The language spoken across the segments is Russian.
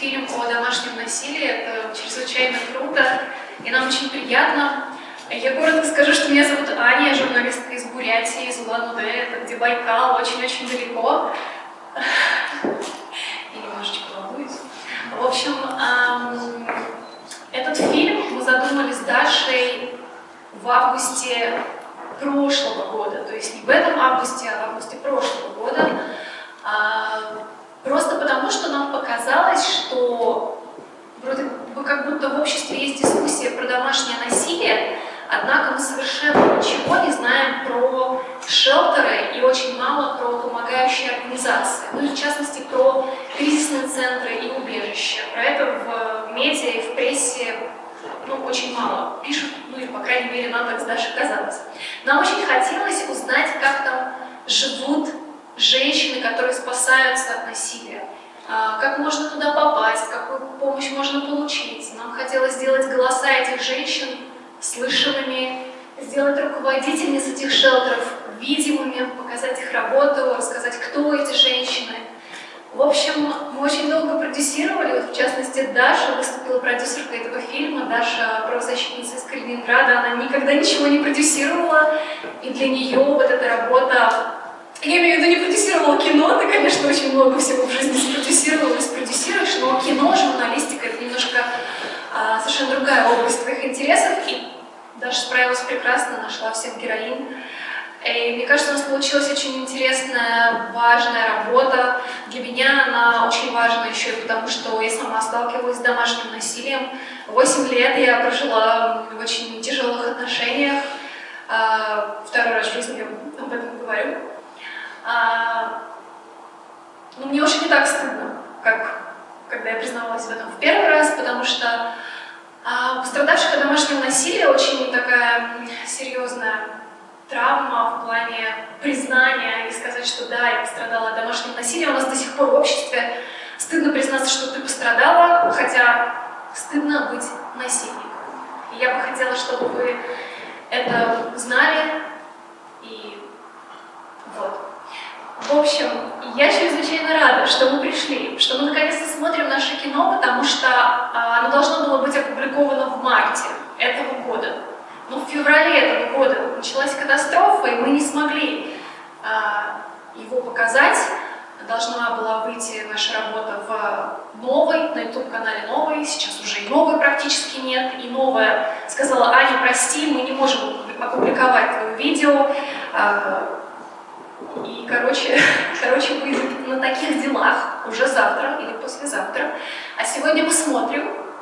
фильм о домашнем насилии. Это чрезвычайно круто, и нам очень приятно. Я коротко скажу, что меня зовут Аня, я журналистка из Бурятии, из Улан-Удэ, это где Байкал, очень-очень далеко. И немножечко волнуюсь. В общем, этот фильм мы задумали с Дашей в августе прошлого года, то есть не в этом августе, а в августе прошлого года, а, просто потому, что нам показалось, что вроде бы как будто в обществе есть дискуссия про домашнее насилие, однако мы совершенно ничего не знаем про шелтеры и очень мало про помогающие организации, ну и в частности про кризисные центры и убежища. Про это в медиа и в прессе ну, очень мало пишут, ну или, по крайней мере, нам так с Дашей казалось. Нам очень хотелось узнать, как там живут женщины, которые спасаются от насилия, а, как можно туда попасть, какую помощь можно получить. Нам хотелось сделать голоса этих женщин слышимыми, сделать руководительниц этих шелтеров видимыми, показать их работу, рассказать, кто эти женщины – в общем, мы очень долго продюсировали, вот в частности Даша выступила продюсеркой этого фильма, Даша правозащитница из Калининграда, она никогда ничего не продюсировала, и для нее вот эта работа, я имею в виду, не продюсировала кино, ты, конечно, очень много всего в жизни спродюсировала и спродюсируешь, но кино, журналистика — это немножко а, совершенно другая область твоих интересов, и Даша справилась прекрасно, нашла всех героинь, и мне кажется, у нас получилась очень интересная, важная работа. Для меня она очень важна еще и потому, что я сама сталкивалась с домашним насилием. Восемь лет я прожила в очень тяжелых отношениях. А, второй раз в жизни об этом говорю. А, но мне уже не так стыдно, как когда я признавалась в этом в первый раз, потому что а, пострадавших от домашнего насилия очень такая серьезная травма в плане признания и сказать, что да, я пострадала от домашнего насилия. У нас до сих пор в обществе стыдно признаться, что ты пострадала, хотя стыдно быть насильником. И я бы хотела, чтобы вы это знали. И вот. В общем, я чрезвычайно рада, что мы пришли, что мы наконец-то смотрим наше кино, потому что а, оно должно было быть опубликовано в марте этого года. Но ну, в феврале этого года началась катастрофа, и мы не смогли а, его показать. Должна была выйти наша работа в новой, на YouTube-канале новой, сейчас уже и новой практически нет, и новая сказала, Аня, прости, мы не можем опубликовать твое видео, а, и, короче, короче, выйдет на таких делах уже завтра или послезавтра. А сегодня мы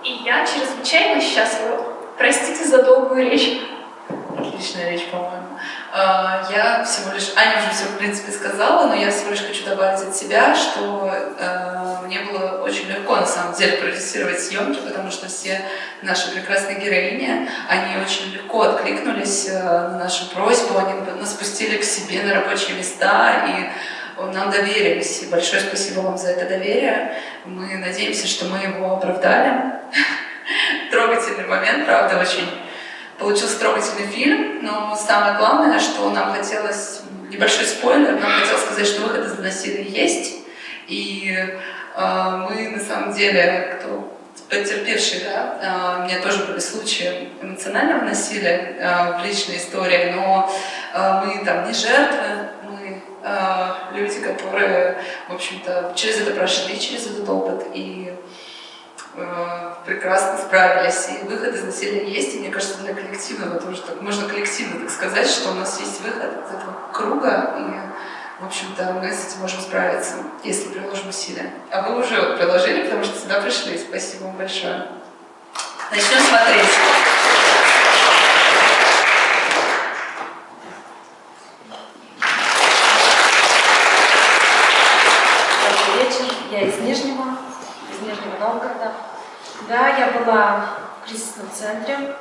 и я чрезвычайно счастлива Простите за долгую речь. Отличная речь, по-моему. А, я всего лишь, Аня уже все, в принципе, сказала, но я всего лишь хочу добавить от себя, что э, мне было очень легко, на самом деле, продюсировать съемки, потому что все наши прекрасные героини, они очень легко откликнулись э, на нашу просьбу, они нас пустили к себе на рабочие места, и нам доверились. И большое спасибо вам за это доверие. Мы надеемся, что мы его оправдали трогательный момент, правда, очень получился трогательный фильм, но самое главное, что нам хотелось, небольшой спойлер, нам хотелось сказать, что выход из насилия есть, и э, мы на самом деле, кто потерпевший, да, э, у меня тоже были случаи эмоционального насилия э, в личной истории, но э, мы там не жертвы, мы люди, которые, в общем-то, через это прошли, через этот опыт, и прекрасно справились, и выход из насилия есть, и мне кажется, для коллективного тоже так, можно коллективно так сказать, что у нас есть выход из этого круга, и, в общем-то, мы с этим можем справиться, если приложим усилия. А вы уже приложили, потому что сюда пришли. Спасибо вам большое. Начнем смотреть. Да, я была в кризисном центре.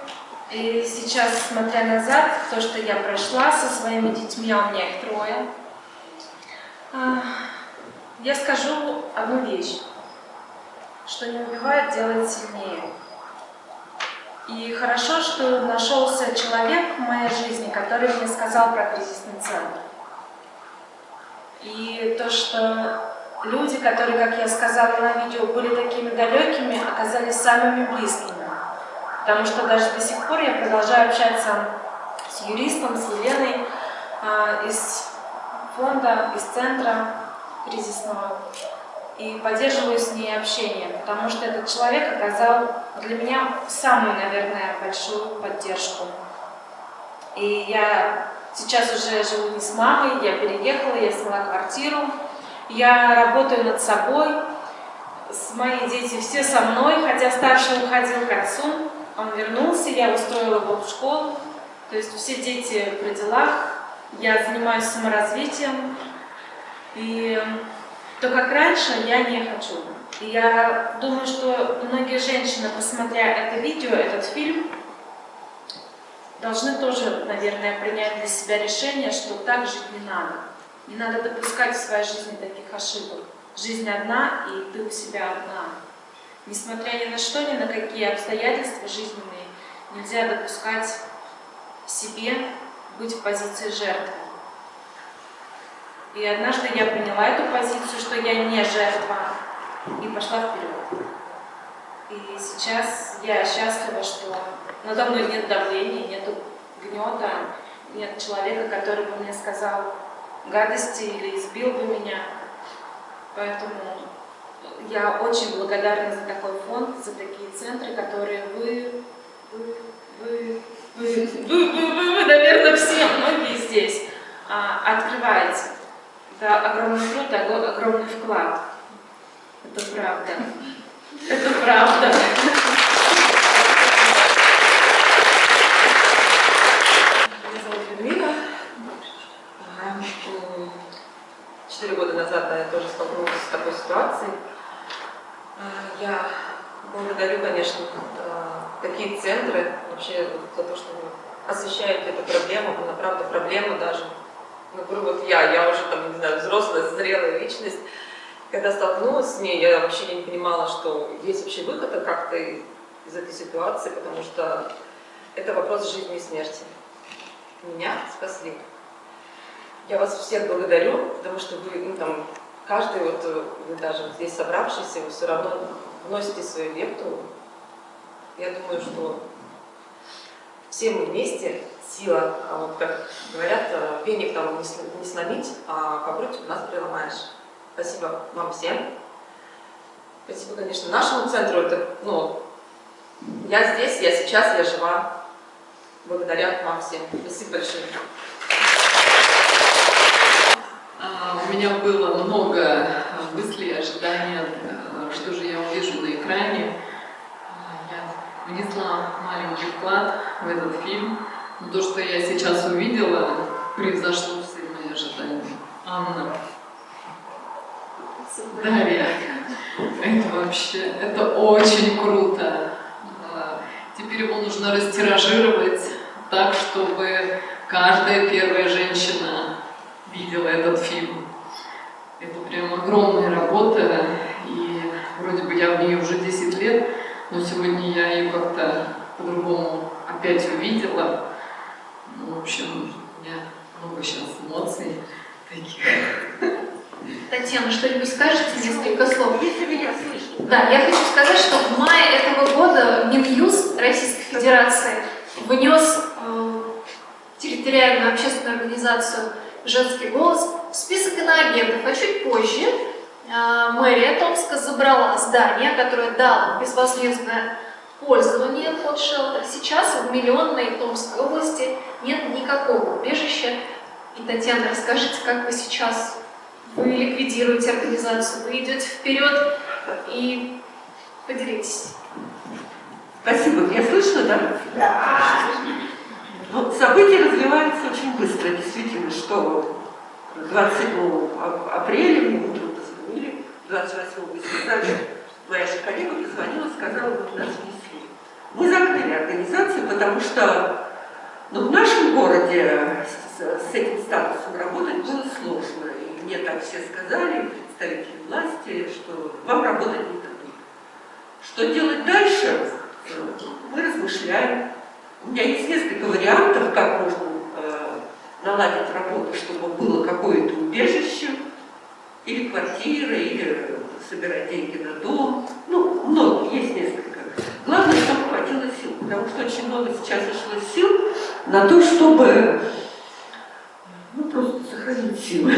И сейчас, смотря назад, то, что я прошла со своими детьми, а у меня их трое, а, я скажу одну вещь, что не убивает, делает сильнее. И хорошо, что нашелся человек в моей жизни, который мне сказал про кризисный центр. И то, что люди, которые, как я сказала на видео, были такими далекими, оказались самыми близкими. Потому что даже до сих пор я продолжаю общаться с юристом, с Еленой э, из фонда, из центра кризисного и поддерживаю с ней общение, потому что этот человек оказал для меня самую, наверное, большую поддержку. И я сейчас уже живу не с мамой, я переехала, я сняла квартиру, я работаю над собой, с мои дети все со мной, хотя старший уходил к отцу, он вернулся, я устроила его в школу, то есть все дети при делах, я занимаюсь саморазвитием, и то, как раньше, я не хочу. И я думаю, что многие женщины, посмотря это видео, этот фильм, должны тоже, наверное, принять для себя решение, что так жить не надо. Не надо допускать в своей жизни таких ошибок. Жизнь одна, и ты у себя одна. Несмотря ни на что, ни на какие обстоятельства жизненные, нельзя допускать себе быть в позиции жертвы. И однажды я приняла эту позицию, что я не жертва, и пошла вперед. И сейчас я счастлива, что надо мной нет давления, нет гнета, нет человека, который бы мне сказал гадости или избил бы меня. Поэтому я очень благодарна за такой фонд, за такие центры, которые вы, вы, вы, вы, вы, вы, вы, вы наверное, все, многие здесь а, открываете. Это огромный труд, огромный вклад. Это правда. Это правда. Меня зовут Людмила. Четыре года назад да, я тоже столкнулась с такой ситуацией. А, я благодарю, конечно, такие центры вообще за то, что вы освещаете эту проблему. Она правда проблема даже например, вот я, я уже там, не знаю, взрослая, зрелая личность, когда столкнулась с ней, я вообще не понимала, что есть вообще выход как-то из этой ситуации, потому что это вопрос жизни и смерти. Меня спасли. Я вас всех благодарю, потому что вы, ну, там, каждый, вот, вы даже здесь собравшийся, вы все равно вносите свою лепту. Я думаю, что все мы вместе сила, а вот как говорят, э, веник там не сломить, а попруть у нас переломаешь. Спасибо вам всем. Спасибо, конечно, нашему центру. Это, ну, я здесь, я сейчас, я жива. Благодаря вам всем. Спасибо большое. А, у меня было много мыслей, ожиданий, э, что же я увижу на экране. Я внесла маленький вклад в этот фильм. Но то, что я сейчас увидела, превзошло все мои ожидания. Анна. Дарья. Это вообще, это очень круто. А, теперь его нужно растиражировать так, чтобы каждая первая женщина видела этот фильм. Прям огромная работа, и вроде бы я в ней уже 10 лет, но сегодня я ее как-то по-другому опять увидела. Ну, в общем, у меня много сейчас эмоций таких. Татьяна, что-нибудь скажете, несколько слов? Если меня слышно. Да, я хочу сказать, что в мае этого года Минюст Российской Федерации внес э, территориальную общественную организацию «Женский голос» в список иноагентов, а чуть позже э, мэрия Томска забрала здание, которое дало безвозмездное пользование под шелтер. Сейчас в миллионной Томской области нет никакого убежища. И, Татьяна, расскажите, как вы сейчас вы ликвидируете организацию, вы идете вперед и поделитесь. Спасибо. Меня слышно, да? Да. Ну, события развиваются очень быстро, действительно, что 27 апреля мне утром позвонили, 28 сказали, моя же коллега позвонила, сказала, вот нас внесли. Мы закрыли организацию, потому что ну, в нашем городе с, с этим статусом работать было сложно. И мне так все сказали, представители власти, что вам работать не дадут. Что делать дальше, мы размышляем. У меня есть несколько вариантов, как можно э, наладить работу, чтобы было какое-то убежище. или квартира, или собирать деньги на дом. Ну, много, есть несколько. Главное, чтобы хватило сил, потому что очень много сейчас ушло сил на то, чтобы ну, просто сохранить силы.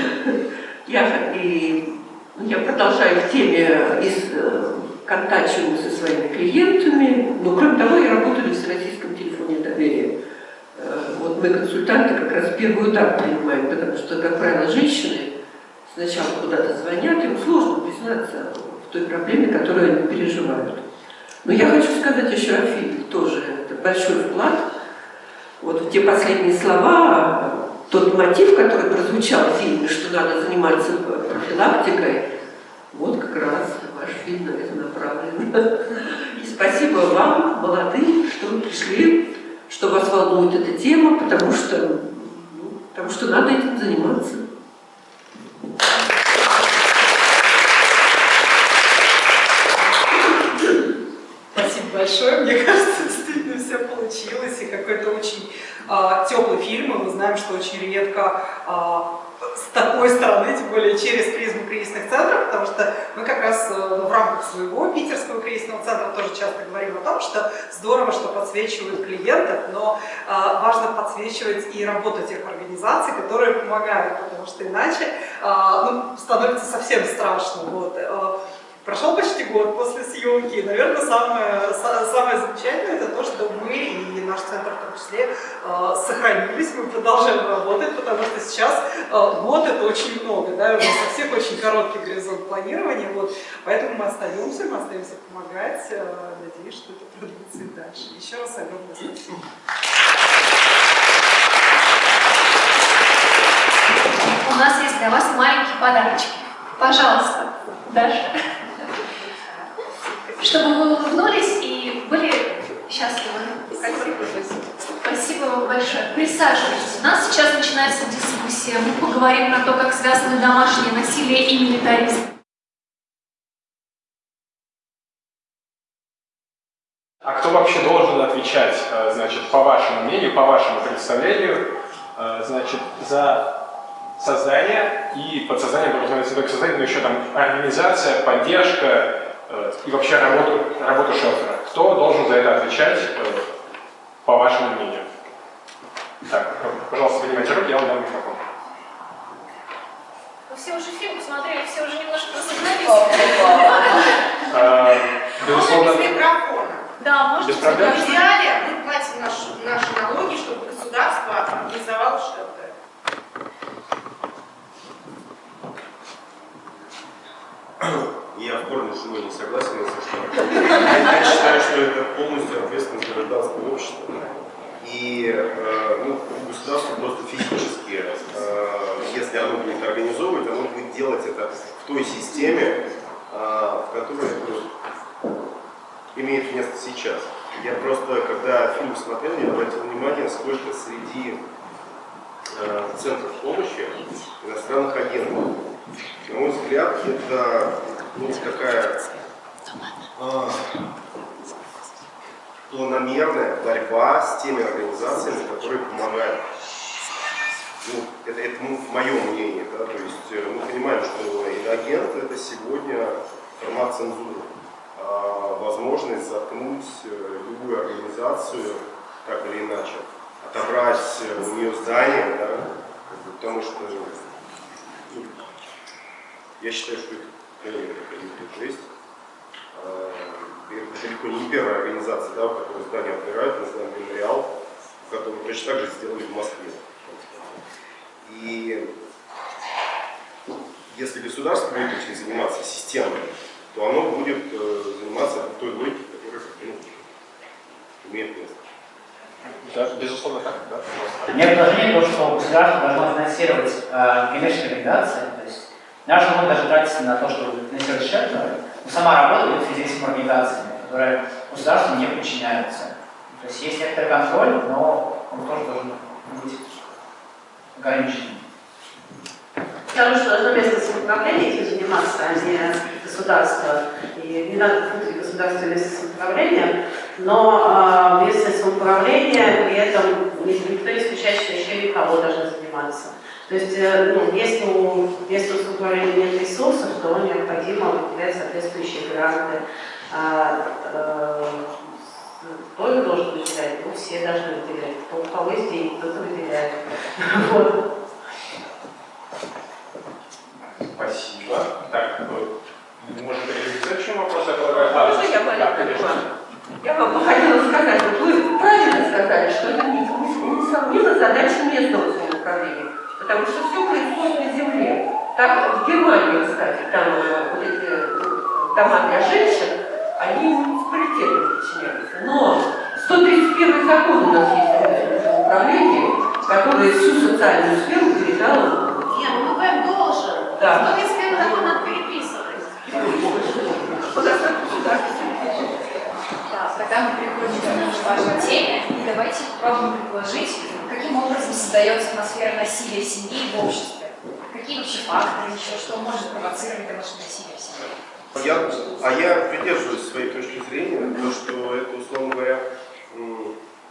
Я, и, я продолжаю в теме из э, контактирую со своими клиентами, но кроме того я работаю в Всероссийском телефоне доверия. Э, вот мы консультанты как раз первый удар принимаем, потому что, как правило, женщины сначала куда-то звонят, им сложно признаться в той проблеме, которую они переживают. Но я хочу сказать еще о фильме тоже. Это большой вклад. Вот те последние слова, тот мотив, который прозвучал в фильме, что надо заниматься профилактикой, вот как раз ваш фильм на это направлен. И спасибо вам, молодым, что пришли, что вас волнует эта тема, потому что, ну, потому что надо этим заниматься. Спасибо большое. Мне кажется, действительно все получилось. И какой-то очень э, теплый фильм. И мы знаем, что очень редко э, с такой стороны, тем более через призму кризисных центров, потому что мы как раз э, в рамках своего питерского кризисного центра тоже часто говорим о том, что здорово, что подсвечивают клиентов, но э, важно подсвечивать и работу тех организаций, которые помогают, потому что иначе э, ну, становится совсем страшно. Вот. Прошел почти год после съемки, и, наверное, самое, самое замечательное это то, что мы и наш центр в том числе э, сохранились, мы продолжаем работать, потому что сейчас э, год это очень много, да, у нас у всех очень короткий горизонт планирования, вот, поэтому мы остаемся, мы остаемся помогать, э, надеюсь, что это продолжится и дальше. Еще раз огромное спасибо. У нас есть для вас маленькие подарочки. Пожалуйста, Даша Присаживайтесь. У нас сейчас начинается дискуссия. Мы поговорим про то, как связаны домашнее насилие и милитаризм. А кто вообще должен отвечать, э, значит, по вашему мнению, по вашему представлению, э, значит, за создание и под созданием подразумевается не только создание, но еще там организация, поддержка, Э, и вообще работу, работу шелтера. Кто должен за это отвечать, по вашему мнению? Так, пожалуйста, поднимайте руки, я вам дам микрофон. Вы все уже фильм посмотрели, все уже немножко разогнались. Э, безусловно. Без микрофона. Да, может Без проблем. В идеале мы платим наши, наши налоги, чтобы государство организовало шелтер. Я в корне с не согласен, если что. Я считаю, что это полностью ответственность гражданского общества. И э, ну, государство просто физически, э, если оно будет организовывать, оно будет делать это в той системе, э, в которой ну, имеет место сейчас. Я просто, когда фильм смотрел, я обратил внимание, сколько среди центров помощи иностранных агентов. На мой взгляд, это ну, такая планомерная борьба с теми организациями, которые помогают. Ну, это, это ну, мое мнение, да, то есть э, мы понимаем, что иноагент это сегодня формат цензуры, а возможность заткнуть э, любую организацию так или иначе, отобрать у нее здание, да, потому что ну, я считаю, что это то есть э, это далеко не первая организация, да, в которой здание отбирают, знаем мемориал, который точно так же сделали в Москве. И если государство будет очень заниматься системой, то оно будет э, заниматься той логикой, которая ну, имеет место. Да, безусловно так, да? Мне предложение то, что государство должно финансировать э, коммерческие организации, то есть Наш фонд даже тратится на то, чтобы финансировать шелтеры, но сама работа идет с организациями, которые государству не подчиняются. То есть есть некоторый контроль, но он тоже должен быть ограниченным. Потому что должно местное самоуправление этим заниматься, а не государство. И не надо путать государство и местное самоуправление, но э, местное самоуправление при этом никто не исключает, что еще никого должно заниматься. То есть, э, ну, если у, если у структурирования нет ресурсов, то необходимо выделять соответствующие гранты. А, э, тоже должен выделять, ну, все должны выделять. Кто, у кого есть деньги, кто-то выделяет. Вот. Спасибо. Так, может, перейти к следующему вопросу? Я полагаю, А, Можно я реклама? Я вам бы хотела сказать, вот вы правильно сказали, что это не- не- несомненно задача местного самоуправления, потому что все происходит на земле. Так, в Германии, кстати, там э, вот эти э, дома для женщин, они муниципалитетам подчиняются. Но 131 закон у нас есть местном самоуправлении, который всю социальную сферу передал Нет, ну ВП должен. Да. Но если закон надо переписывать. Да, тогда мы переходим к вашей теме. И давайте попробуем предложить, каким образом создается атмосфера насилия в семье и в обществе. Какие вообще факторы, еще что может провоцировать домашнее насилие в семье? Я, а я придерживаюсь своей точки зрения, то, что это, условно говоря,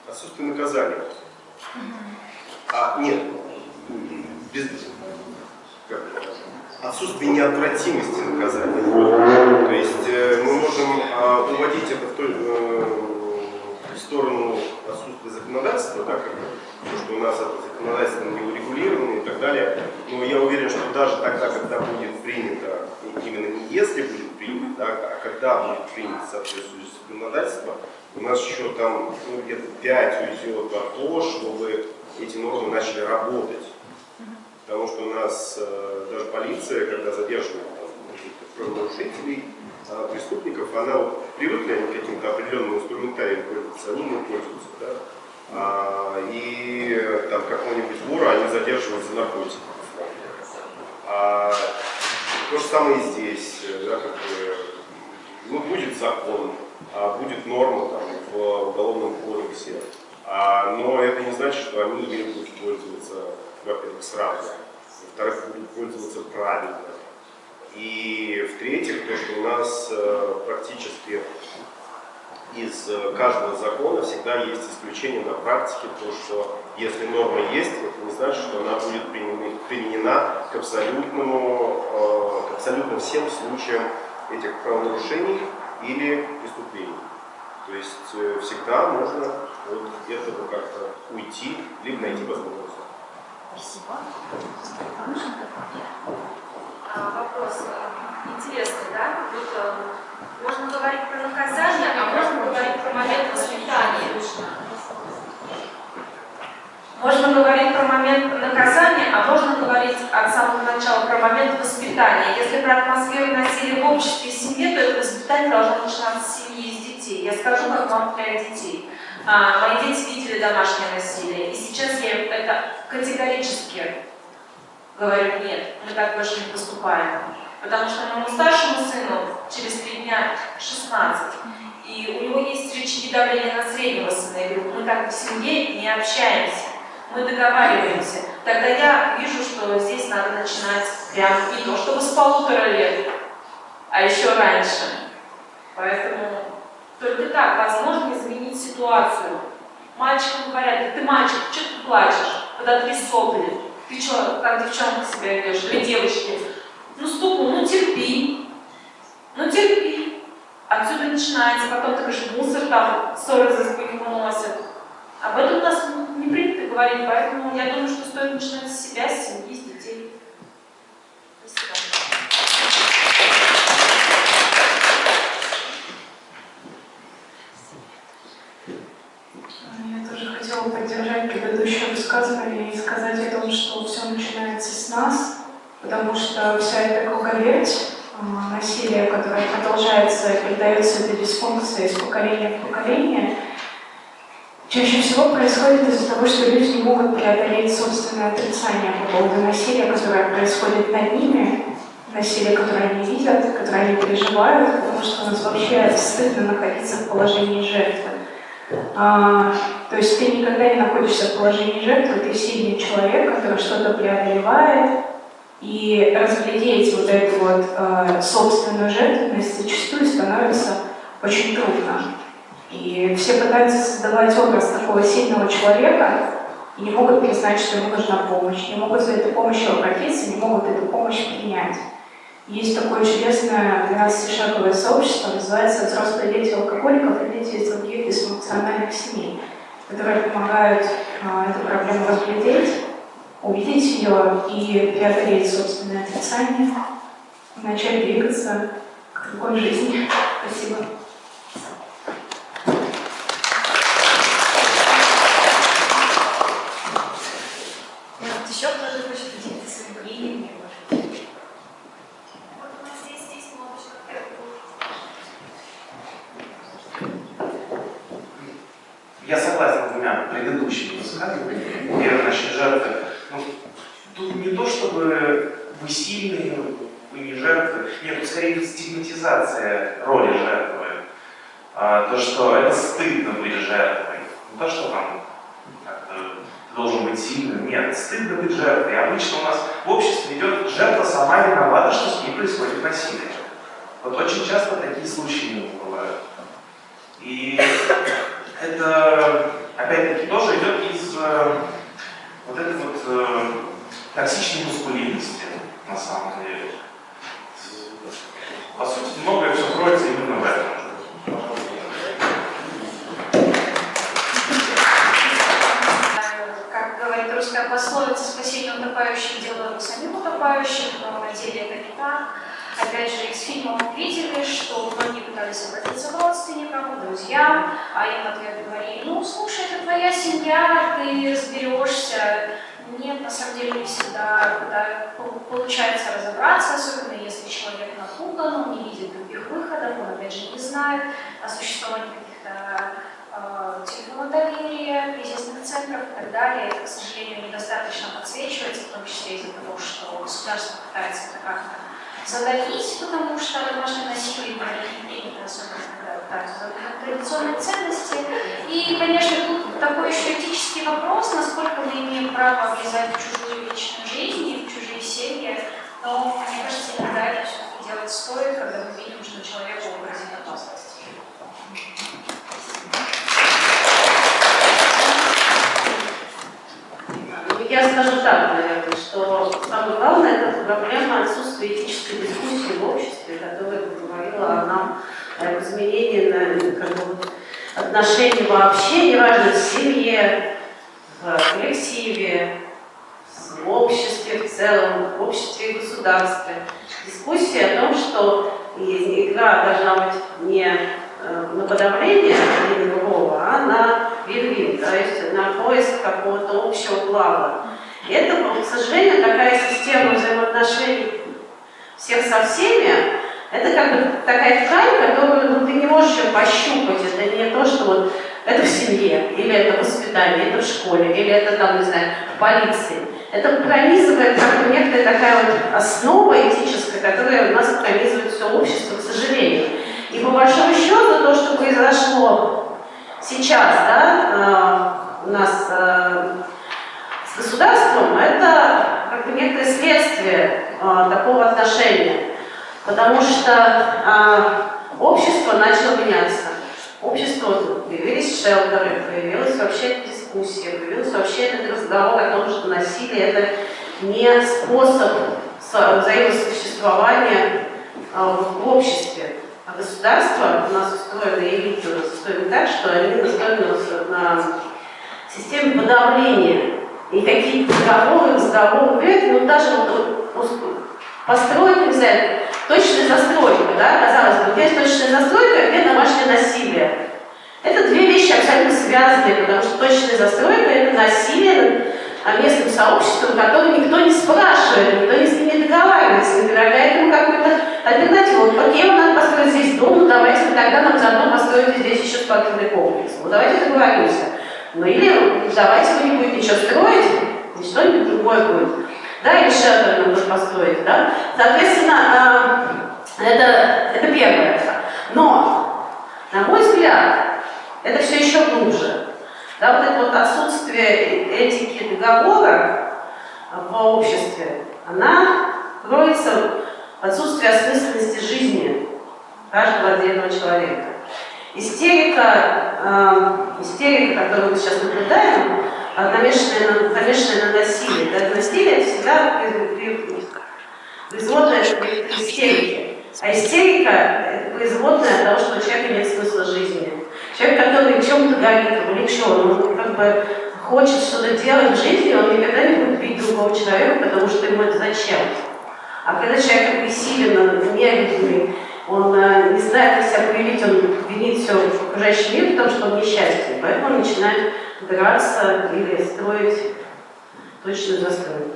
отсутствие наказания. А, нет, без, как, отсутствие неотвратимости наказания. То есть э, мы можем а, уводить это в, той, э, в сторону отсутствия законодательства, да, как, бы, то, что у нас это законодательство не урегулировано и так далее. Но я уверен, что даже тогда, когда будет принято, именно не если будет принято, да, а когда будет принято соответствующее законодательство, у нас еще там ну, где-то 5 уйдет на то, чтобы эти нормы начали работать. Потому что у нас э, даже полиция, когда задерживает правонарушителей, э, преступников, она вот, привыкли к каким-то определенным инструментариям пользоваться, они не пользуются. Да? А, и там какого-нибудь вора они задерживают за наркотики. А, то же самое и здесь. Да, как бы, ну, будет закон, а будет норма там, в уголовном кодексе. А, но это не значит, что они ею будут пользоваться, во-первых, сразу, во-вторых, будут пользоваться правильно. И в-третьих, то, что у нас э, практически из э, каждого закона всегда есть исключение на практике, то, что если норма есть, это не значит, что она будет применена- применена к абсолютному, э, к абсолютно всем случаям этих правонарушений или преступлений. То есть э, всегда можно от этого как-то уйти, либо найти возможность. Спасибо. А, вопрос интересный, да? Вот, э, можно говорить про наказание, а можно говорить про момент воспитания. Можно говорить про момент наказания, а можно говорить от самого начала про момент воспитания. Если про атмосферу насилия в обществе и семье, то это воспитание должно начинаться с семьи и с детей. Я скажу, как мама для детей. А, мои дети видели домашнее насилие, и сейчас я это категорически говорю, нет, мы так больше не поступаем. Потому что моему старшему сыну через три дня 16, и у него есть рычаги давления на среднего сына. Я говорю, мы так в семье не общаемся, мы договариваемся. Тогда я вижу, что здесь надо начинать прям не то чтобы с полутора лет, а еще раньше. Поэтому только так возможно изменить ситуацию. Мальчикам говорят, «Да ты мальчик, что ты плачешь? Подотри сопли. Ты что, как девчонка себя ведешь? Или девочки? Ну стукну, ну терпи. Ну терпи. Отсюда начинается, потом ты говоришь, мусор там, ссоры за спину выносят. Об этом у нас не принято говорить, поэтому я думаю, что стоит начинать с себя, с семьи, с детей. Спасибо. Я тоже хотела поддержать предыдущее высказывание и сказать о том, что начинается с нас, потому что вся эта круговерть а, насилия, которое продолжается передается этой дисфункции из поколения в поколение, чаще всего происходит из-за того, что люди не могут преодолеть собственное отрицание по поводу насилия, которое происходит над ними, насилие, которое они видят, которое они переживают, потому что у нас вообще стыдно находиться в положении жертвы. А, то есть ты никогда не находишься в положении жертвы, ты сильный человек, который что-то преодолевает, и разглядеть вот эту вот э, собственную жертвенность зачастую становится очень трудно. И все пытаются создавать образ такого сильного человека, и не могут признать, что ему нужна помощь, не могут за этой помощью обратиться, не могут эту помощь принять. Есть такое чудесное 12-шаговое сообщество, называется «Взрослые дети алкоголиков и дети из других дисфункциональных семей», которые помогают а, эту проблему разглядеть, увидеть ее и преодолеть собственное отрицание, начать двигаться к другой жизни. Спасибо. Может, еще кто-то хочет поделиться своим мнением? Вот у нас здесь, здесь молодежь, Я согласен с двумя предыдущими высказываниями. Первое, насчет жертвы. Ну, тут не то, чтобы вы сильные, вы не жертвы. Нет, тут скорее идет стигматизация роли жертвы. А, то, что это стыдно быть жертвой. Не то, что там как-то ты должен быть сильным. Нет, стыдно быть жертвой. И обычно у нас в обществе идет жертва сама виновата, что с ней происходит насилие. Вот очень часто такие случаи бывают. И это, опять-таки, тоже идет из э, вот этой вот э, токсичной мускулинности, на самом деле. По сути, многое все кроется именно в этом. Как говорит русская пословица, спасение утопающих дело рук самих утопающих, но на деле это не так. Опять же, из фильма мы видели, что многие пытались обратиться к родственникам, друзьям, а им в ответ говорили, ну, слушай, это твоя семья, ты разберешься. Нет, на самом деле не всегда да, получается разобраться, особенно если человек напуган, он не видит других выходов, он опять же не знает о существовании каких-то э, телефонов доверия, кризисных центров и так далее. Это, к сожалению, недостаточно подсвечивается, в том числе из-за того, что государство пытается это как-то задавить, потому что домашнее насилие не особенно когда традиционные ценности. И, конечно, тут такой еще этический вопрос, насколько мы имеем право влезать в чужую личную жизнь и в чужие семьи. Но, мне кажется, иногда это все-таки делать стоит, когда мы видим, что человеку угрозит опасность. Я скажу так, наверное, что самое главное это проблема отсутствия этической дискуссии в обществе, которая говорила о нам о изменении на, как бы, отношений вообще, неважно, в семье, в коллективе, в обществе в целом, в обществе и государстве. Дискуссия о том, что игра должна быть не на подавление один другого, а на вин-вин, то есть на поиск какого-то общего блага. И это, к сожалению, такая система взаимоотношений всех со всеми, это как бы такая ткань, которую ну, ты не можешь ее пощупать. Это не то, что вот это в семье, или это в воспитании, это в школе, или это там, не знаю, в полиции. Это пронизывает как бы некая такая вот основа этическая, которая у нас пронизывает все общество, к сожалению. И по большому счету то, что произошло сейчас да, у нас с государством, это как бы некое следствие такого отношения. Потому что общество начало меняться. Общество, появились шелтеры, появилась вообще дискуссия, появился вообще этот разговор о том, что насилие это не способ взаимосуществования в обществе. А государство у нас устроено, элиты у нас устроены так, что они настроены на системе подавления. И какие-то договоры, разговоры, ну даже вот, построить, не знаю, точная застройка, да, казалось бы, где точная застройка, а где домашнее насилие. Это две вещи абсолютно связанные, потому что точная застройка – это насилие над местным сообществом, которое никто не спрашивает, никто не с ним не договаривается, не предлагает ему какую-то тогда нам заодно построите здесь еще спортивный комплекс. Ну давайте договоримся. Ну или давайте вы не будете ничего строить, и что-нибудь другое будет. Да, или нам тут построить, да. Соответственно, это, это первое. Но, на мой взгляд, это все еще глубже. Да, вот это вот отсутствие этики договора в обществе, она кроется в отсутствии осмысленности жизни каждого отдельного человека. Истерика, э, истерика, которую мы сейчас наблюдаем, намешанное на, замешанное на насилии. Да? Насилие всегда производное истерики. А истерика – это производная того, что человек имеет смысл жизни. Человек, который чем-то горит, увлечен, он как бы хочет что-то делать в жизни, он никогда не будет бить другого человека, потому что ему это зачем. А когда человек агрессивен, нелюбимый, он э, не знает, как себя проявить, он винит все в окружающий мир, потому что он несчастен. Поэтому он начинает драться или строить точную застройку.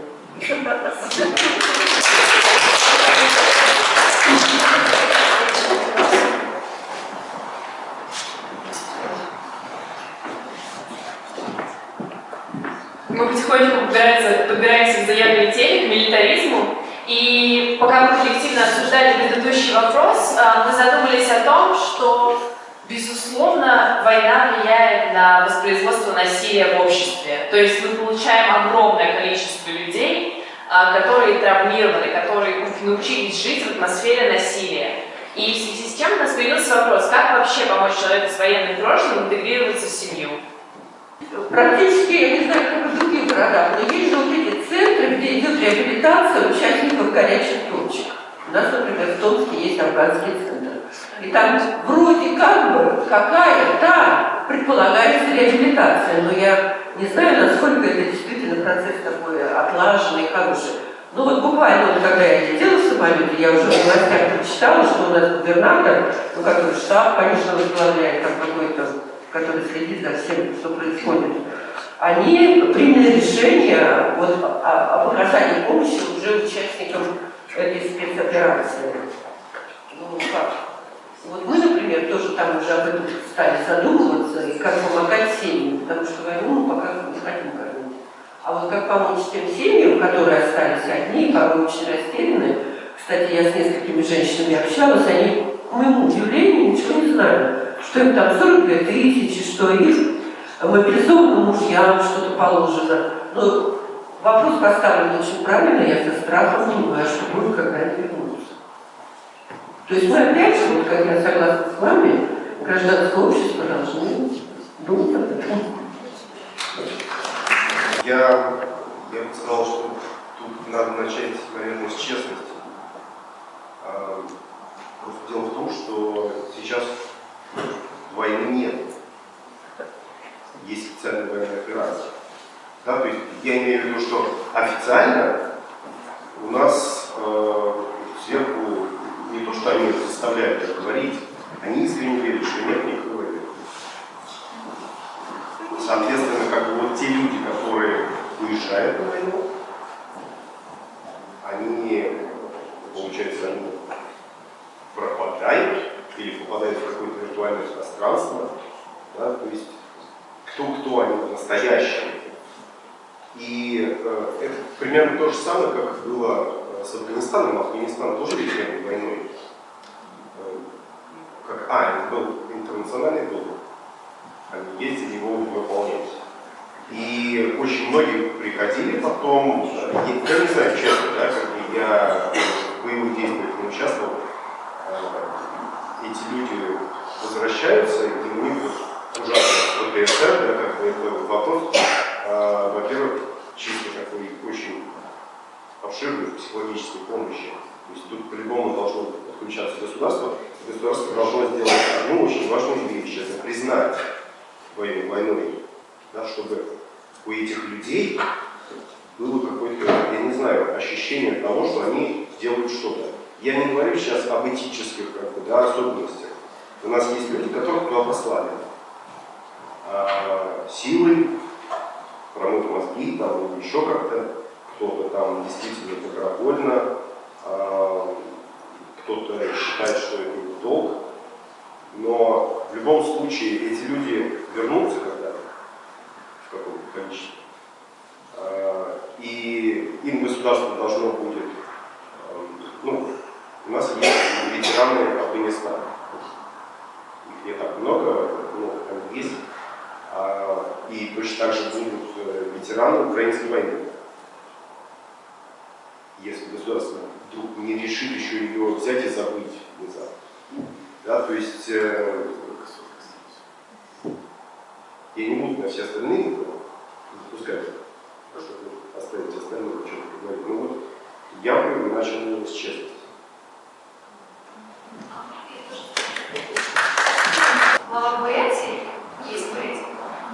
Мы потихоньку подбираемся, подбираемся к заявленной теме, к милитаризму. И пока мы коллективно обсуждали предыдущий вопрос, а, мы задумались о том, что, безусловно, война влияет на воспроизводство насилия в обществе. То есть мы получаем огромное количество людей, а, которые травмированы, которые научились жить в атмосфере насилия. И в связи с чем у нас появился вопрос, как вообще помочь человеку с военным прошлым интегрироваться в семью? Практически, я не знаю, как в других городах, но есть же вот эти центры, где идет реабилитация участников горячих точек. У нас, например, в Томске есть афганский центр. И там вроде как бы какая-то предполагается реабилитация, но я не знаю, насколько это действительно процесс такой отлаженный, хороший. Ну вот буквально, вот, когда я летела в самолете, я уже в властях прочитала, что у нас губернатор, ну который штаб, конечно, возглавляет там какой-то который следит за всем, что происходит, они приняли решение вот, о, о оказании помощи уже участникам этой спецоперации. Ну, как? Вот мы, например, тоже там уже об этом стали задумываться, и как помогать семьям, потому что войну мы пока не хотим кормить. А вот как помочь тем семьям, которые остались одни, порой очень растеряны. Кстати, я с несколькими женщинами общалась, они, к моему удивлению, ничего не знают что им там 42 тысячи, что их мобилизованным мужьям что-то положено. Но ну, вопрос поставлен очень правильно, я со страхом понимаю, что будет, когда они вернутся. То есть мы опять же, вот как я согласна с вами, гражданское общество должны думать об этом. Я, я бы сказал, что тут надо начать, наверное, с честности. А, просто дело в том, что сейчас войны нет. Есть специальная военная операция. Да, то есть я имею в виду, что официально у нас э, сверху не то, что они заставляют это говорить, они искренне верят, что нет никакой войны. Соответственно, как бы вот те люди, которые уезжают на войну, они, получается, они пропадают или попадают в какое-то виртуальное пространство, да, то есть кто-кто они настоящие. И э, это примерно то же самое, как было э, с Афганистаном. Афганистан тоже ведь войной. Э, как, а, это был интернациональный долг. Они ездили его выполнять. И очень многие приходили потом, э, я, не знаю, честно, да, как я в боевых действиях не участвовал, эти люди возвращаются, и у них ужасно ПТСР, да, как бы это вопрос, а, во-первых, чисто такой очень обширной психологической помощи. То есть тут по-любому должно подключаться государство, государство должно сделать одну очень важную вещь, это признать войну войной, да, чтобы у этих людей было какое-то, я не знаю, ощущение того, что они делают что-то. Я не говорю сейчас об этических как бы, да, особенностях. У нас есть люди, которых туда послали. А, силой, промыть мозги, там, еще как-то. Кто-то там действительно добровольно, а, кто-то считает, что это его долг. Но в любом случае эти люди вернутся когда-то в каком-то количестве. А, и им государство должно будет ну, у нас есть ветераны Афганистана. Их не так много, но они есть. А, и точно так же будут э, ветераны украинской войны. Если государство вдруг не решит еще ее взять и забыть внезапно. Да, то есть э, я не буду на все остальные допускать, чтобы оставить остальное, о чем поговорить. Ну вот я бы начал с честности. Глава поэзии, есть поэзия,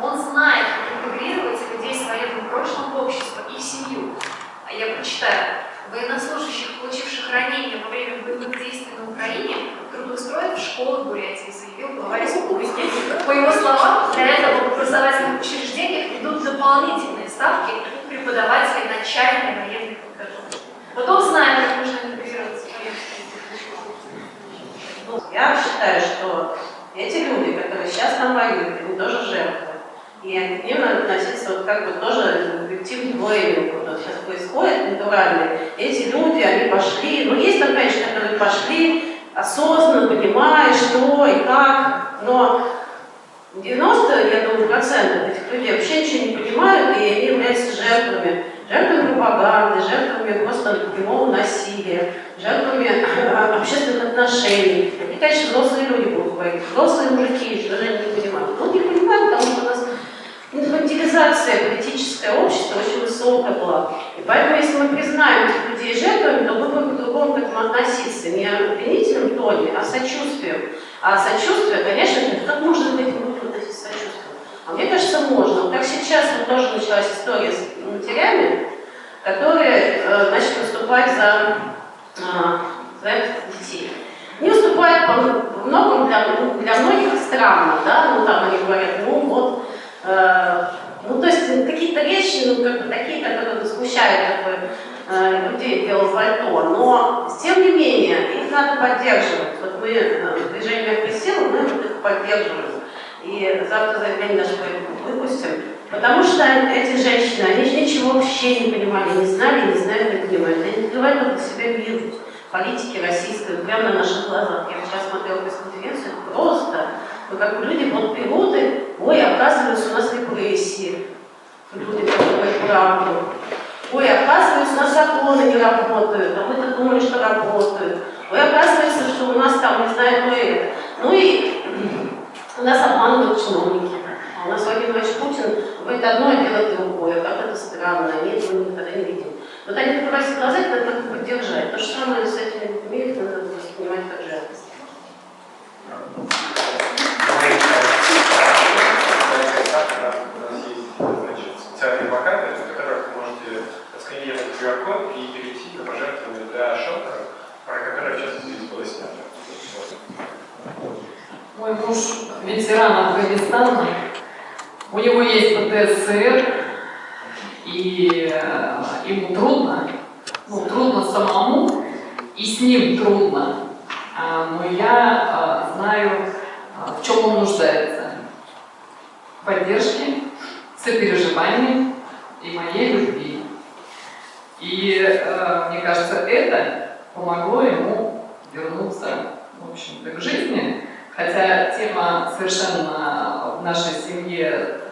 он знает, как интегрировать людей с военным прошлым в общество и в семью. А я прочитаю. Военнослужащих, получивших ранения во время боевых действий на Украине, трудоустроят в школы Бурятии, заявил глава республики. По его словам, для этого в образовательных учреждениях идут дополнительные ставки преподавателей начальной военной подготовки. Вот он знает, как нужно интегрироваться в Ну, Я считаю, что эти люди, которые сейчас там воюют, они тоже жертвы. И к ним надо относиться вот как бы тоже объективно двойным, вот сейчас происходит, натурально. Эти люди, они пошли, ну есть там, конечно, которые пошли осознанно, понимая, что и как, но 90, я думаю, процентов этих людей вообще ничего не понимают, и они являются жертвами. Жертвами пропаганды, жертвами просто прямого насилия, жертвами общественных отношений. И, конечно, взрослые люди будут говорить, взрослые мужики, что не понимают. Ну, не понимают, потому что у нас инфантилизация политическое общество очень высокая была. И поэтому, если мы признаем этих людей жертвами, то будем по-другому к этому относиться. Не обвинительным тоне, а сочувствием. А сочувствие, конечно, как можно к людям относиться сочувствием? А мне кажется, можно. Вот как сейчас вот тоже началась история с матерями, которые э, начали выступать за, э, за детей. Не выступают по многом для, для многих странно, да, ну там они говорят, ну вот, э, ну то есть какие-то речи, ну как бы такие, которые смущают как э, людей белого пальто, но тем не менее их надо поддерживать. Вот мы э, движение присел, мы вот их поддерживаем. И завтра заявление наше выпустим. Потому что эти женщины, они же ничего вообще не понимали, не знали, не знают, не понимают. Они открывают только себя видеть политики российской прямо на наших глазах. Я сейчас смотрела пресс-конференцию, просто, ну, как бы люди вот и, ой, оказывается, у нас репрессии. Люди говорят правду. Ой, оказывается, у нас законы не работают, а мы-то думали, что работают. Ой, оказывается, что у нас там, не знаю, то и. Ну и нас обманывают чиновники. А у нас Владимир Путин говорит одно, а делает другое. Как это странно, они этого никогда не видели. Вот они глаза, это надо поддержать. То же самое с этими людьми, их надо воспринимать как жалость. специальные плакаты, на которых вы можете отсканировать QR-код и перейти на пожертвование для шелтера, про которое в частности снято. Мой муж ветеран Афганистана, у него есть ПТСР, и э, ему трудно, ну, трудно самому, и с ним трудно, а, но я а, знаю, а, в чем он нуждается. В поддержке, сопереживании и моей любви. И э, мне кажется, это помогло ему вернуться, в общем-то, к жизни, Хотя тема совершенно в нашей семье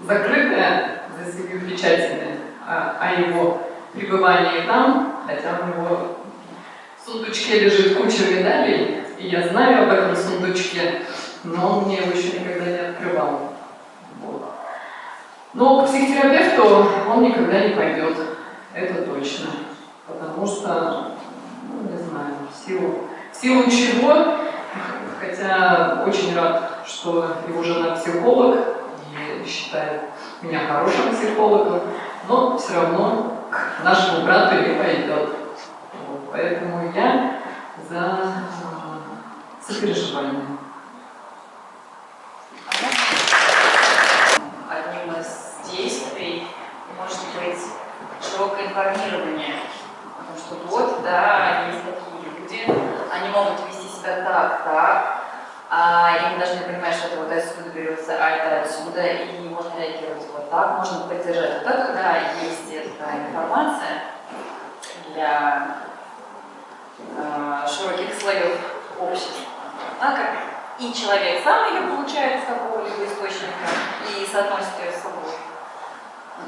закрытая, за семью печатями, о, о его пребывании там, хотя у него в сундучке лежит куча медалей, и я знаю об этом сундучке, но он мне его еще никогда не открывал. Вот. Но к психотерапевту он никогда не пойдет, это точно, потому что, ну, не знаю, в силу, в силу чего хотя очень рад, что его жена психолог и считает меня хорошим психологом, но все равно к нашему брату не пойдет. Вот, поэтому я за э, сопереживание. Одним из действий может быть широкое информирование о том, что вот, да, есть такие люди, они могут вести себя так, так, а, и мы должны понимать, что это вот отсюда берется, а это отсюда, и можно реагировать вот так, можно поддержать. Вот так, когда есть эта информация для э, широких слоев общества, как и человек сам ее получает из какого-либо источника и соотносит ее с собой.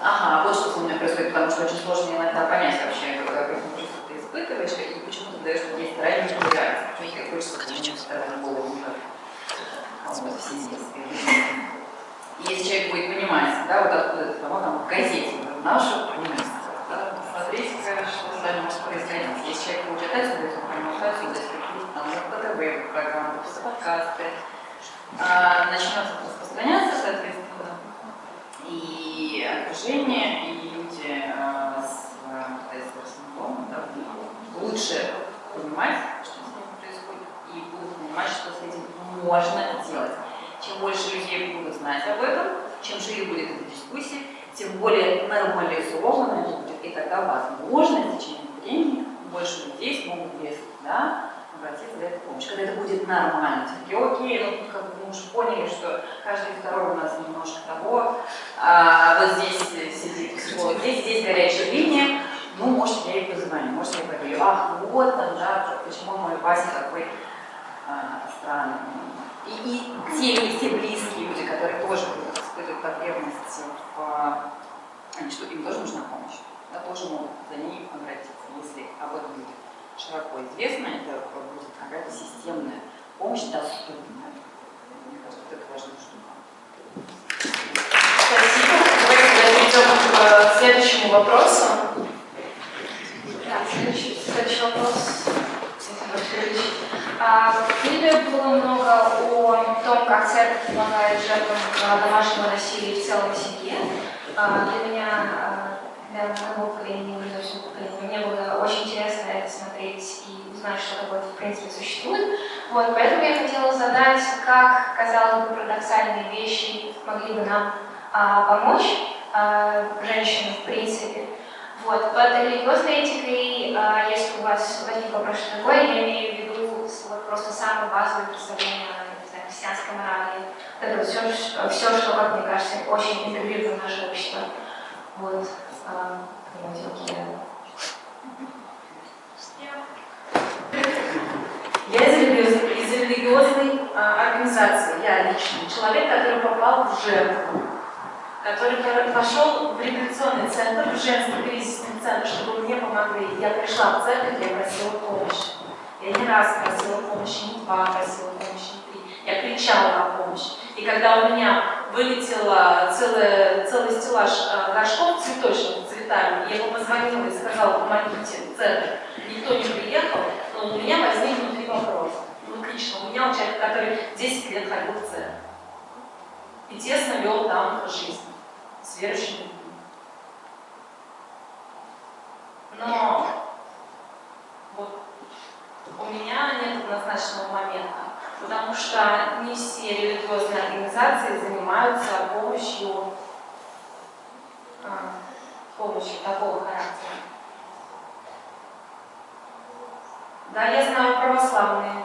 Ага, вот что с нами происходит, потому что очень сложно иногда понять вообще, какое чувство ты испытываешь, и почему ты даешь есть ранее реакции, почему тебе хочется, к стороне голову Если человек будет понимать, да, вот откуда это, кому там в газете, нашу понимаете, да, что с вами может происходить. Если человек будет отсюда, то понимает отсюда, если какие-то там ТТВ программы, подкасты, а, начнет распространяться, и окружение, и люди а, с СРС да, лучше понимать, что с ними происходит, и будут понимать, что с этим можно делать. Чем больше людей будут знать об этом, чем шире будет эта дискуссия, тем более нормализовано это будет, и тогда возможно в течение времени больше людей смогут без да, обратиться за этой помощью. Когда это будет нормально, все-таки окей, ну как бы уже поняли, что каждый второй у нас немножко того, а, вот здесь сидит психолог, здесь, здесь горячая линия, ну, может, я и позвоню, может, я поговорю, ах, вот там, да, почему мой Вася такой а, странный. И, и те, и те близкие люди, которые тоже будут испытывать потребность в что им тоже нужна помощь, да, тоже могут за ней обратиться, если об этом будет широко известно, это будет какая-то системная помощь доступная. Важная штука. Спасибо. Давайте перейдем к следующему вопросу. Да, следующий, следующий вопрос. А, в фильме было много о том, как церковь помогает жертвам домашнего насилия в целом семье. А, для меня, а, для моего поколения, для всего поколения, мне было очень интересно это смотреть узнать, что такое в принципе существует. Вот, поэтому я хотела задать, как, казалось бы, парадоксальные вещи могли бы нам а, помочь а, женщинам в принципе. Вот, под религиозной этикой, а, если у вас возник вопрос, что такое, я имею в виду вот, просто самое базовое представление о христианской морали. Это вот все, все, что, как мне кажется, очень интегрировано в наше общество. Вот, а, Я из религиозной, из религиозной а, организации, я лично, человек, который попал в жертву, который пошел в реабилитационный центр, в женский кризисный центр, чтобы мне помогли. Я пришла в церковь, я просила помощи. Я не раз просила помощи, не два просила помощи, не три. Я кричала на помощь. И когда у меня вылетела целая, целый стеллаж а, горшков цветочных цветами, я ему позвонила и сказала, помогите, церковь. Никто не приехал, но у меня возник внутри вопрос. Ну, лично, у меня человек, который 10 лет ходил в церковь. И тесно вел там жизнь с верующими людьми. Но вот у меня нет однозначного момента, потому что не все религиозные организации занимаются помощью, а, помощью такого характера. Да, я знаю, православные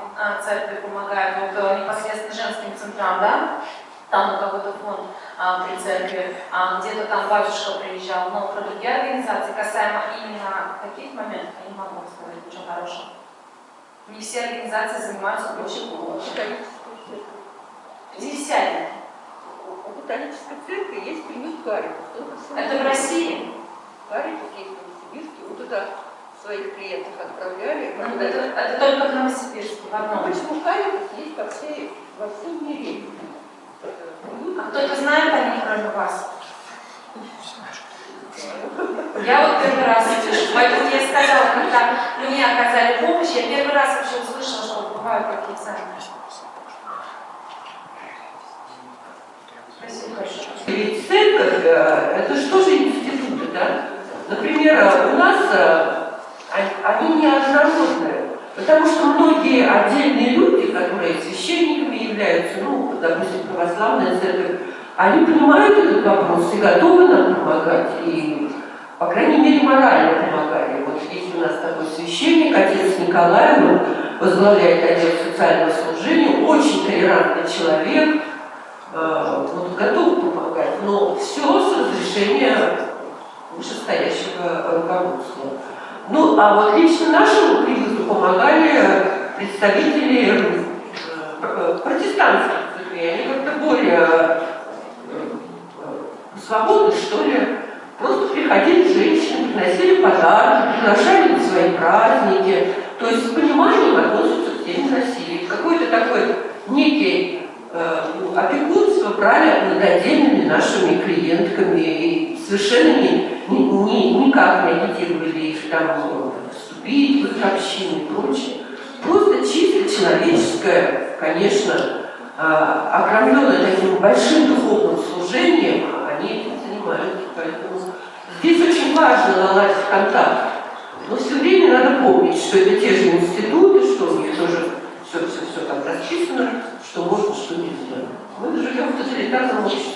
церкви помогают, вот непосредственно женским центрам, да, там у кого-то фонд а, при церкви, а, где-то там батюшка приезжал, но про другие организации, касаемо именно таких моментов, я не могу сказать ничего хорошего. Не все организации занимаются очень помощью. Десятина. У католической церкви есть приют Каритас. Это в России? Каритас есть в Новосибирске, вот туда своих клиентов отправляли. Ну, это, это только в Новосибирске, в одном. Почему Каритас есть во, всей, во всем мире? А кто-то знает о них, кроме вас? Я вот первый раз слышу. Поэтому я сказала, когда мне оказали помощь, я первый раз вообще услышала, что бывают такие центры. Спасибо большое. Ведь церковь, э, это же тоже институты, да? Например, у нас э, они неоднородные, потому что многие отдельные люди, которые священниками являются, ну, допустим, православная церковь, они понимают этот вопрос и готовы нам помогать, и, по крайней мере, морально помогали. Вот есть у нас такой священник, отец Николай, он возглавляет отдел социального служения, очень толерантный человек, э, вот, готов помогать, но все с разрешения вышестоящего руководства. Ну, а вот лично нашему кризису помогали представители э, протестантских церквей, они как-то более э, свободны, что ли. Просто приходили женщины, приносили подарки, приглашали на свои праздники. То есть с пониманием относятся к теме насилия. Какой-то такой некий э, опекунство правят над отдельными нашими клиентками и совершенно никак не агитировали там вступить в их общины и прочее. Просто чисто человеческое, конечно, а, окромленное таким большим духовным служением, они этим занимаются. Поэтому здесь очень важно наладить контакт. Но все время надо помнить, что это те же институты, что у них тоже все, все, все там расписано, что можно, что нельзя. Мы живем в тоталитарном обществе.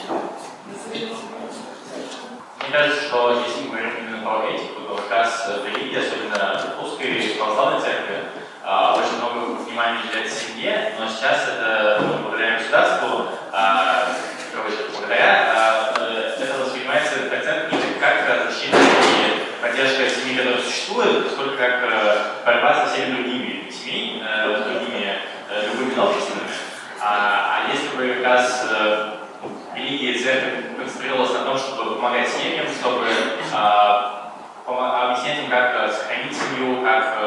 Мне кажется, что если мы говорим именно про этику, то как раз в религии, особенно в русской православной церкви, а, очень много внимания уделяется семье, но сейчас это ну, благодаря государству, а, благодаря, а, э, это воспринимается как центр не как защита и поддержка семьи, которая существует, сколько как э, борьба со всеми другими семьями, э, с другими любыми обществами. А, а если бы как раз религия и церковь концентрировалась на том, чтобы помогать семьям, чтобы объяснять им, как сохранить семью, как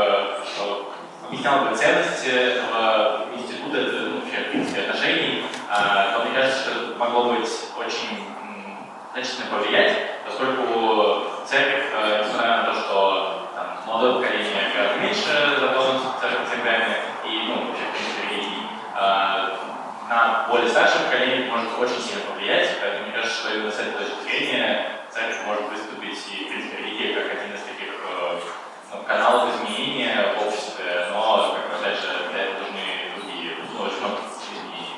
объяснял бы ценности этого института, ну, вообще, в принципе, отношений, а, то мне кажется, что это могло быть очень значительно повлиять, поскольку церковь, э, несмотря на то, что там, молодое поколение гораздо меньше затронуто церковями и, ну, вообще, в принципе, религии, а, на более старшее поколение может очень сильно повлиять, поэтому мне кажется, что именно с этой точки зрения церковь может выступить и, в принципе, религия как один из таких э, ну, каналов изменения в обществе, но, как опять же, для этого нужны другие, ну, очень много изменений.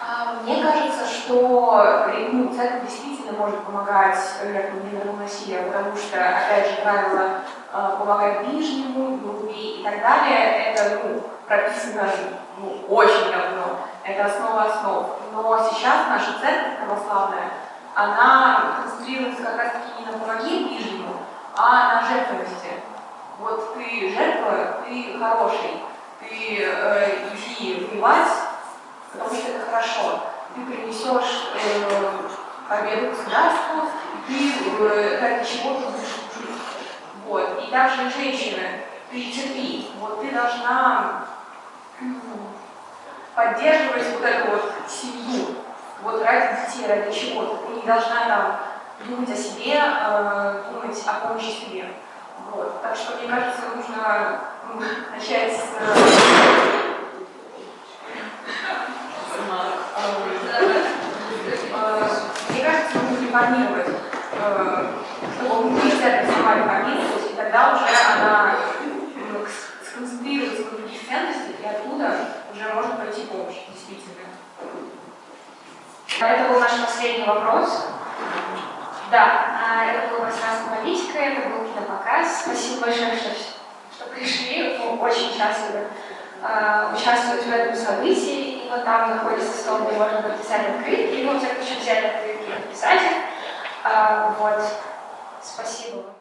А, мне кажется, что ну, церковь действительно может помогать жертвам гендерного насилия, потому что, опять же, правило а, помогать ближнему, любви и так далее, это ну, прописано ну, очень давно, это основа основ. Сейчас наша церковь православная, она концентрируется как раз таки не на помоги ближнему, а на жертвенности. Вот ты жертва, ты хороший, ты э, иди воевать, потому что это хорошо. Ты принесешь э, победу государству, ты э, ради чего-то будешь. Вот. И также женщины, ты терпи. Вот ты должна поддерживать вот эту вот семью, вот ради детей, ради чего-то. Ты не должна там думать о себе, э, думать о помощи себе. Вот. Так что, мне кажется, нужно ну, начать с... Мне кажется, нужно реформировать, чтобы мы церковь сама реформировать, и тогда уже она сконцентрируется на других ценностях, и оттуда уже может пойти помощь, действительно. Это был наш последний вопрос. Да, это было пространство политика, это был кинопоказ. Спасибо большое, что, что пришли. Мы очень счастливы э, участвовать в этом событии. И вот там находится стол, где можно подписать открытки. Ну, те, кто еще взяли открытки, подписать их. Э, вот. Спасибо.